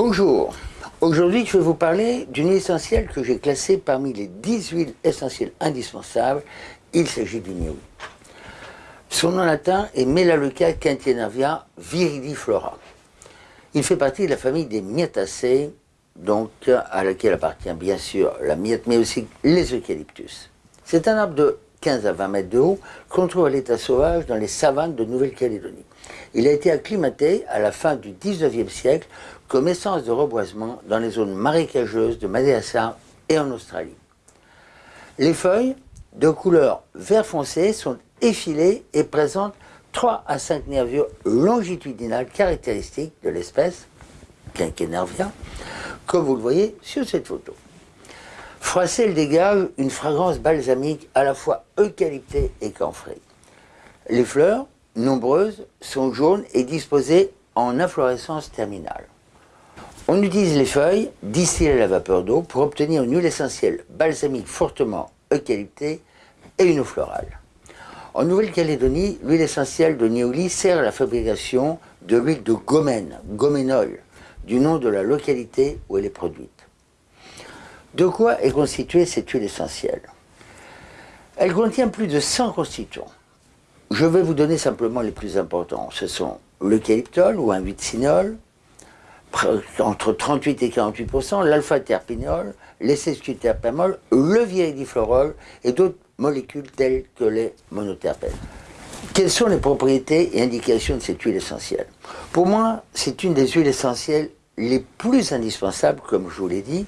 Bonjour, aujourd'hui je vais vous parler d'une huile essentielle que j'ai classée parmi les 10 huiles essentielles indispensables. Il s'agit du niaouli. Son nom latin est Melaleuca quintienarvia viridiflora. Il fait partie de la famille des Myrtaceae, donc à laquelle appartient bien sûr la myrte, mais aussi les eucalyptus. C'est un arbre de 15 à 20 mètres de haut qu'on trouve à l'état sauvage dans les savanes de Nouvelle-Calédonie. Il a été acclimaté à la fin du 19e siècle comme essence de reboisement dans les zones marécageuses de Madagascar et en Australie. Les feuilles, de couleur vert foncé, sont effilées et présentent 3 à 5 nervures longitudinales caractéristiques de l'espèce, Quinquenervia, comme vous le voyez sur cette photo. Froissé, elle dégage une fragrance balsamique à la fois eucalyptée et camphrée. Les fleurs, nombreuses, sont jaunes et disposées en inflorescence terminale. On utilise les feuilles distillées à la vapeur d'eau pour obtenir une huile essentielle balsamique fortement eucalyptée et une eau florale. En Nouvelle-Calédonie, l'huile essentielle de Nioli sert à la fabrication de l'huile de gomène, goménol, du nom de la localité où elle est produite. De quoi est constituée cette huile essentielle Elle contient plus de 100 constituants. Je vais vous donner simplement les plus importants. Ce sont l'eucalyptol ou un vitsinol, entre 38 et 48% l'alpha-terpinol, sesquiterpémol, le viridiflorol et d'autres molécules telles que les monoterpènes. Quelles sont les propriétés et indications de cette huile essentielle Pour moi, c'est une des huiles essentielles les plus indispensables, comme je vous l'ai dit,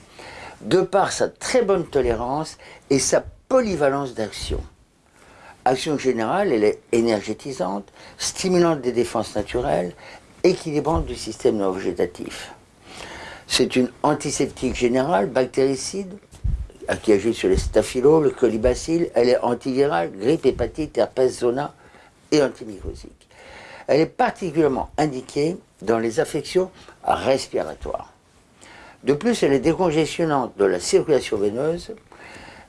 de par sa très bonne tolérance et sa polyvalence d'action. Action générale, elle est énergétisante, stimulante des défenses naturelles, équilibrante du système neurovégétatif. C'est une antiseptique générale, bactéricide, qui agit sur les staphylos, le colibacille. Elle est antivirale, grippe, hépatite, herpès, zona et antimicrosique. Elle est particulièrement indiquée dans les affections respiratoires. De plus, elle est décongestionnante de la circulation veineuse.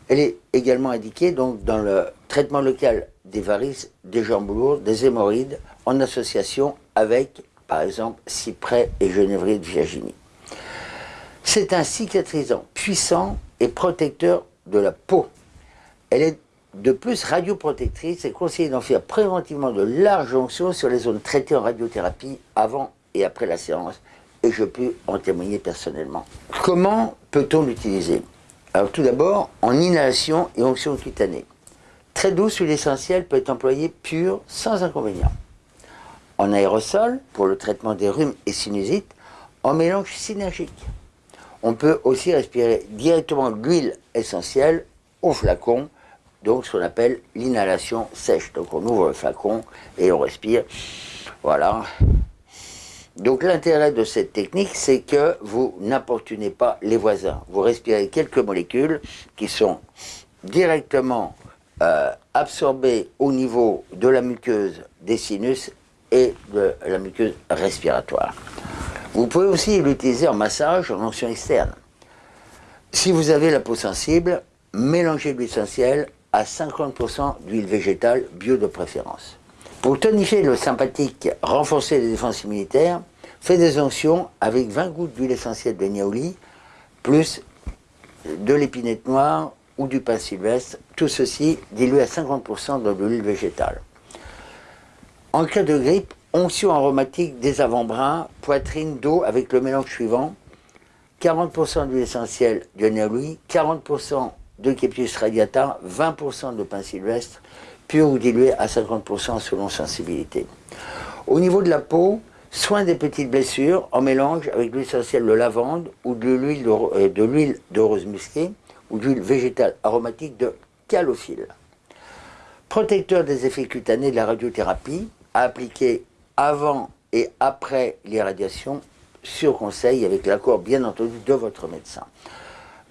Elle est également indiquée donc, dans le traitement local des varices, des jambes lourdes, des hémorroïdes, en association avec par exemple cyprès et genévrier de Virginie. C'est un cicatrisant puissant et protecteur de la peau. Elle est de plus radioprotectrice et conseillé d'en faire préventivement de larges onctions sur les zones traitées en radiothérapie avant et après la séance et je peux en témoigner personnellement. Comment peut-on l'utiliser? Alors tout d'abord en inhalation et onction cutanée. Très douce, l'huile essentielle peut être employée pure sans inconvénient en aérosol pour le traitement des rhumes et sinusites en mélange synergique. On peut aussi respirer directement l'huile essentielle au flacon, donc ce qu'on appelle l'inhalation sèche. Donc on ouvre le flacon et on respire. Voilà. Donc l'intérêt de cette technique, c'est que vous n'importunez pas les voisins. Vous respirez quelques molécules qui sont directement euh, absorbées au niveau de la muqueuse des sinus et de la muqueuse respiratoire. Vous pouvez aussi l'utiliser en massage, en onction externe. Si vous avez la peau sensible, mélangez l'huile essentielle à 50% d'huile végétale bio de préférence. Pour tonifier le sympathique, renforcer les défenses immunitaires, faites des onctions avec 20 gouttes d'huile essentielle de niaouli, plus de l'épinette noire ou du pain sylvestre, tout ceci dilué à 50% dans de l'huile végétale. En cas de grippe, onction aromatique des avant-bras, poitrine, dos avec le mélange suivant 40% d'huile essentielle de néolui, 40% de Kepius radiata, 20% de pain sylvestre, pur ou dilué à 50% selon sensibilité. Au niveau de la peau, soin des petites blessures en mélange avec l'huile essentielle de lavande ou de l'huile de, euh, rose musquée ou d'huile végétale aromatique de calophylle. Protecteur des effets cutanés de la radiothérapie, à appliquer avant et après l'irradiation sur conseil avec l'accord bien entendu de votre médecin.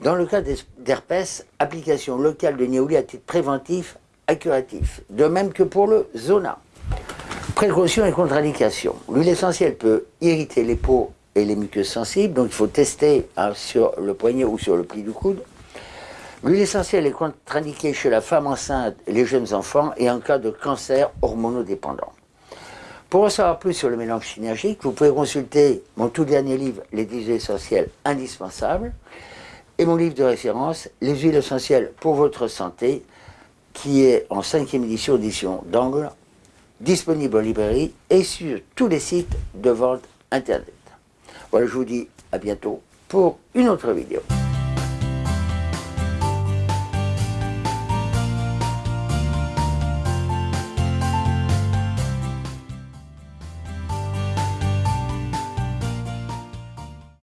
Dans le cas d'herpès, application locale de Niaouli à titre préventif à curatif, de même que pour le zona. Précaution et contre-indication. L'huile essentielle peut irriter les peaux et les muqueuses sensibles, donc il faut tester hein, sur le poignet ou sur le pli du coude. L'huile essentielle est contre-indiquée chez la femme enceinte les jeunes enfants et en cas de cancer hormonodépendant. Pour en savoir plus sur le mélange synergique, vous pouvez consulter mon tout dernier livre, Les 10 huiles essentielles indispensables, et mon livre de référence, Les huiles essentielles pour votre santé, qui est en cinquième édition, édition d'Angle, disponible en librairie et sur tous les sites de vente internet. Voilà, je vous dis à bientôt pour une autre vidéo.